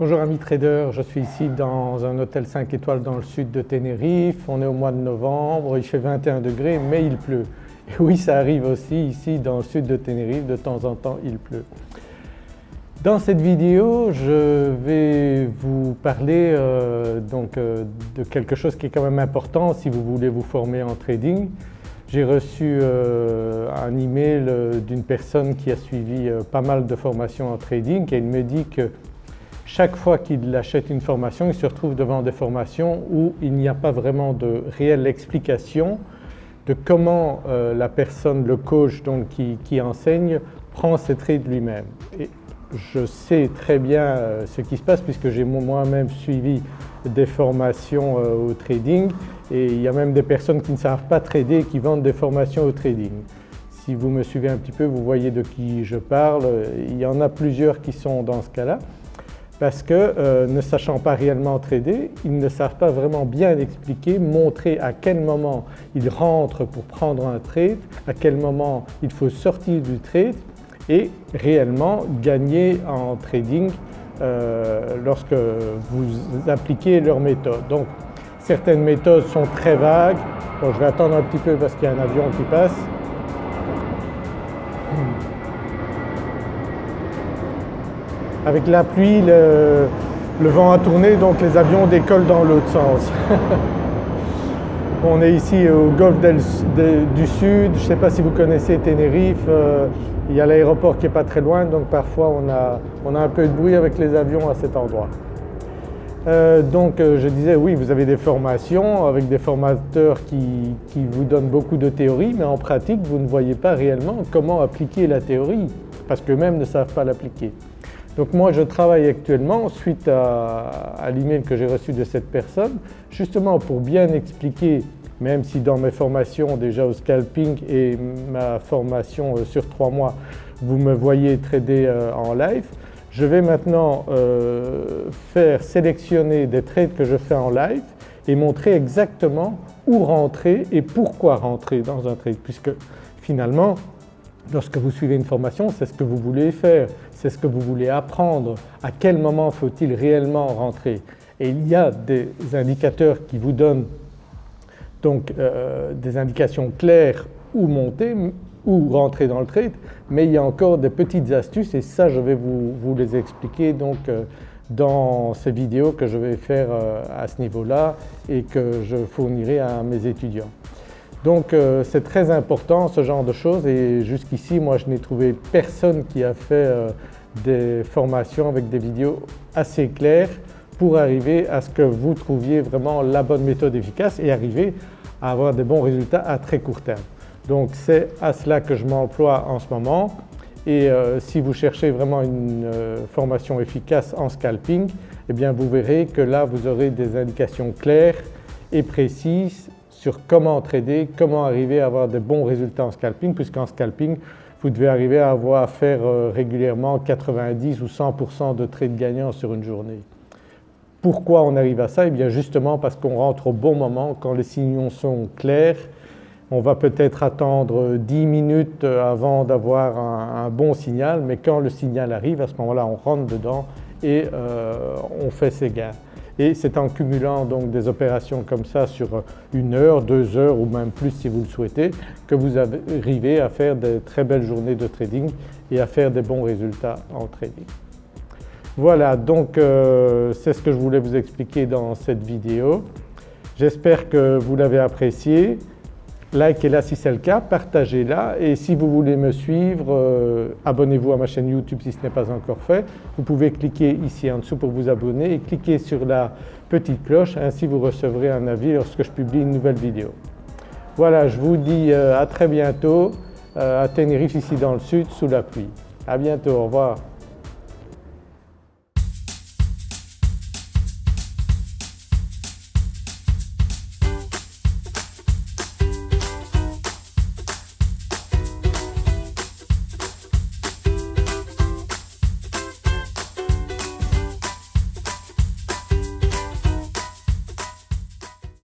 Bonjour amis traders, je suis ici dans un hôtel 5 étoiles dans le sud de Tenerife, on est au mois de novembre, il fait 21 degrés mais il pleut. Oui ça arrive aussi ici dans le sud de Tenerife, de temps en temps il pleut. Dans cette vidéo je vais vous parler euh, donc, euh, de quelque chose qui est quand même important si vous voulez vous former en trading. J'ai reçu euh, un email d'une personne qui a suivi pas mal de formations en trading et elle me dit que chaque fois qu'il achète une formation, il se retrouve devant des formations où il n'y a pas vraiment de réelle explication de comment euh, la personne, le coach donc, qui, enseigne prend ses trades lui-même. Et je sais très bien euh, ce qui se passe puisque j'ai moi-même suivi des formations euh, au trading et il y a même des personnes qui ne savent pas trader et qui vendent des formations au trading. Si vous me suivez un petit peu vous voyez de qui je parle, il y en a plusieurs qui sont dans ce cas-là parce que euh, ne sachant pas réellement trader, ils ne savent pas vraiment bien expliquer, montrer à quel moment ils rentrent pour prendre un trade, à quel moment il faut sortir du trade et réellement gagner en trading euh, lorsque vous appliquez leur méthode. Donc certaines méthodes sont très vagues, je vais attendre un petit peu parce qu'il y a un avion qui passe. Avec la pluie, le, vent a tourné donc les avions décollent dans l'autre sens. On est ici au golfe du Sud, je ne sais pas si vous connaissez Tenerife, euh, il y a l'aéroport qui n'est pas très loin donc parfois on a, un peu de bruit avec les avions à cet endroit. Euh, donc euh, je disais oui vous avez des formations avec des formateurs qui, qui, vous donnent beaucoup de théorie mais en pratique vous ne voyez pas réellement comment appliquer la théorie parce qu'eux-mêmes ne savent pas l'appliquer. Donc moi je travaille actuellement suite à, l'email que j'ai reçu de cette personne justement pour bien expliquer même si dans mes formations déjà au scalping et ma formation euh, sur trois mois vous me voyez trader euh, en live, je vais maintenant euh, faire sélectionner des trades que je fais en live et montrer exactement où rentrer et pourquoi rentrer dans un trade puisque finalement Lorsque vous suivez une formation, c'est ce que vous voulez faire, c'est ce que vous voulez apprendre, à quel moment faut-il réellement rentrer? Et il y a des indicateurs qui vous donnent donc euh, des indications claires où monter, où rentrer dans le trade, mais il y a encore des petites astuces et ça je vais vous, les expliquer donc euh, dans ces vidéos que je vais faire euh, à ce niveau-là et que je fournirai à mes étudiants. Donc euh, c'est très important ce genre de choses et jusqu'ici moi je n'ai trouvé personne qui a fait euh, des formations avec des vidéos assez claires pour arriver à ce que vous trouviez vraiment la bonne méthode efficace et arriver à avoir des bons résultats à très court terme. Donc c'est à cela que je m'emploie en ce moment et euh, si vous cherchez vraiment une formation efficace en scalping, eh bien vous verrez que là vous aurez des indications claires et précises sur comment trader, comment arriver à avoir de bons résultats en scalping puisqu'en scalping vous devez arriver à avoir faire euh, régulièrement 90 ou 100% de trades gagnants sur une journée. Pourquoi on arrive à ça? Eh bien justement parce qu'on rentre au bon moment quand les signaux sont clairs. On va peut-être attendre 10 minutes avant d'avoir un, bon signal mais quand le signal arrive à ce moment-là on rentre dedans et euh, on fait ses gains et c'est en cumulant donc des opérations comme ça sur une heure, deux heures ou même plus si vous le souhaitez que vous arrivez à faire de très belles journées de trading et à faire des bons résultats en trading. Voilà donc euh, c'est ce que je voulais vous expliquer dans cette vidéo. J'espère que vous l'avez apprécié likez-la si c'est le cas, partagez-la et si vous voulez me suivre, euh, abonnez-vous à ma chaîne YouTube si ce n'est pas encore fait. Vous pouvez cliquer ici en dessous pour vous abonner et cliquer sur la petite cloche, ainsi vous recevrez un avis lorsque je publie une nouvelle vidéo. Voilà, je vous dis euh, à très bientôt euh, à Tenerife ici dans le sud sous la pluie. À bientôt, au revoir.